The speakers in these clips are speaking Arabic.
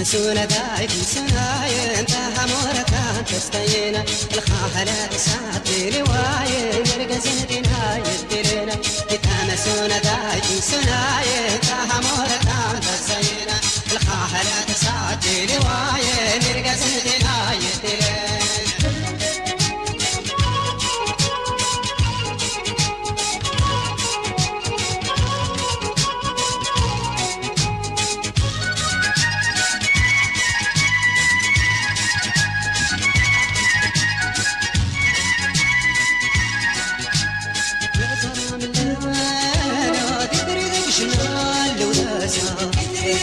مسونة دايك مسناين تاها موركان تستينا الخاهلة تساتي لواين يرقزن دينا يدلنا كتا مسونة دايك مسناين تاها موركان تستينا الخاهلة تساتي لواين يرقزن دينا يدلنا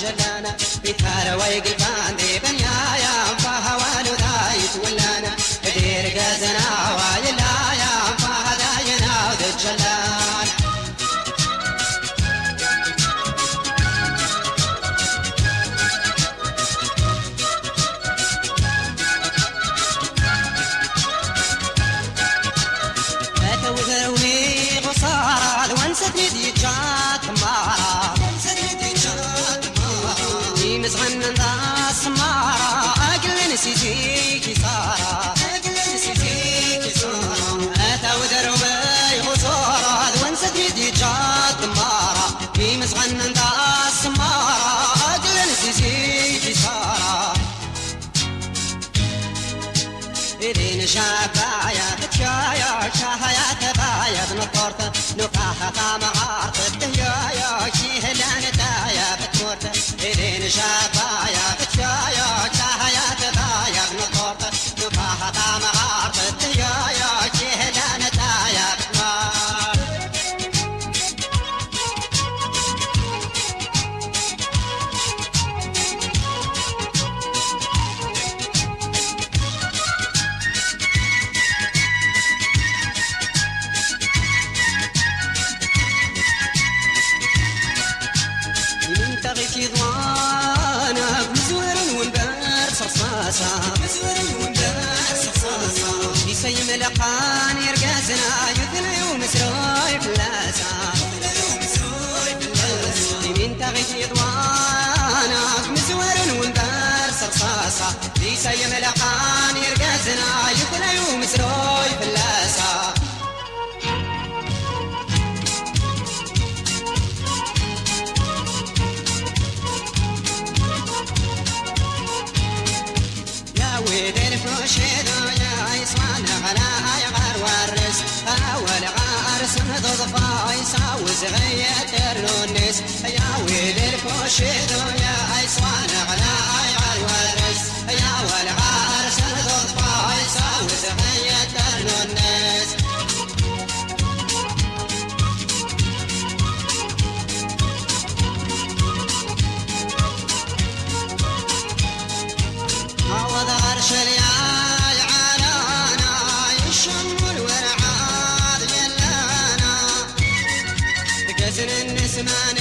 جلانا بثار ويقبان دي بن Mama Parabéns, Eduardo. عرس مضضفة عيسى وزغية الونس يا ويلي الفوشيدو يا عيسوان to.